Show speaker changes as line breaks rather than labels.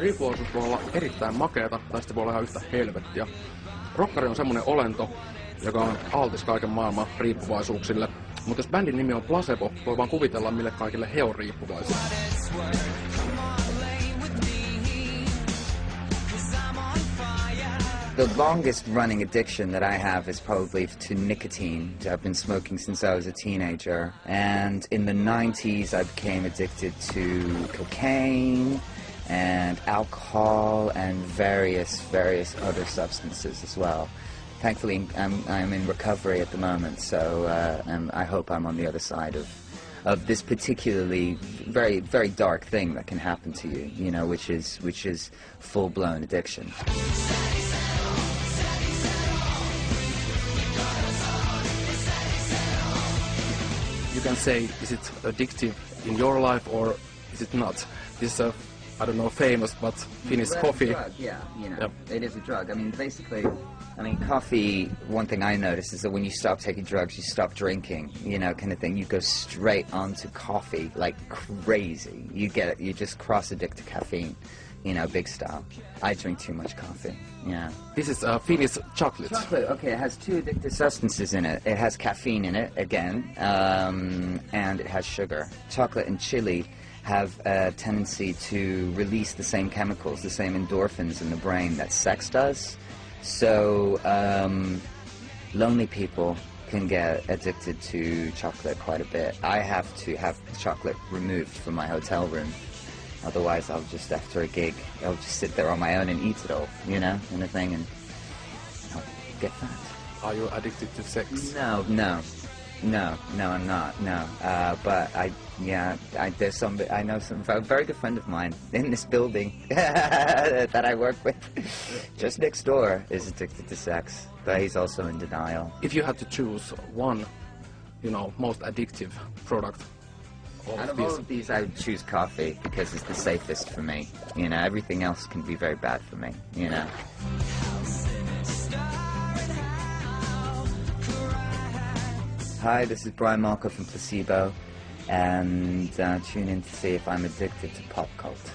Riippuvaisuus voi olla erittäin makeata tai sitten voi olla ihan yhtä helvettiä. Rokkari on semmonen olento, joka on altis kaiken maailman riippuvaisuuksille. Mutta jos bändin nimi on Placebo, voi vaan kuvitella, mille kaikille he on riippuvaisia.
The longest running addiction that I have is probably to nicotine. I've been smoking since I was a teenager. And in the 90s, I became addicted to cocaine and alcohol and various, various other substances as well. Thankfully, I'm, I'm in recovery at the moment, so uh, I hope I'm on the other side of of this particularly very very dark thing that can happen to you, you know, which is which is full blown addiction.
You can say, is it addictive in your life or is it not? This is a, I don't know, famous but Finnish
Well,
coffee.
Drug, yeah, you know,
Yep.
it is a drug. I mean, basically, I mean, coffee. One thing I noticed is that when you stop taking drugs, you stop drinking, you know, kind of thing. You go straight onto coffee like crazy. You get, you just cross addict to caffeine, you know, big style. I drink too much coffee. Yeah.
This is a Finnish chocolate.
Chocolate, okay, it has two addictive substances in it. It has caffeine in it, again, um, and it has sugar. Chocolate and chili have a tendency to release the same chemicals, the same endorphins in the brain that sex does. So, um, lonely people can get addicted to chocolate quite a bit. I have to have chocolate removed from my hotel room. Otherwise, I'll just, after a gig, I'll just sit there on my own and eat it all, you know, kind of thing, and I'll get fat.
Are you addicted to sex?
No, no, no, no, I'm not. No, uh, but I, yeah, I, there's some. I know some. A very good friend of mine in this building that I work with, just next door, is addicted to sex, but he's also in denial.
If you had to choose one, you know, most addictive product of
Out of
these,
all of these, I would choose coffee because it's the safest for me. You know, everything else can be very bad for me. You know. Hi, this is Brian Molko from Placebo, and uh, tune in to see if I'm addicted to pop cult.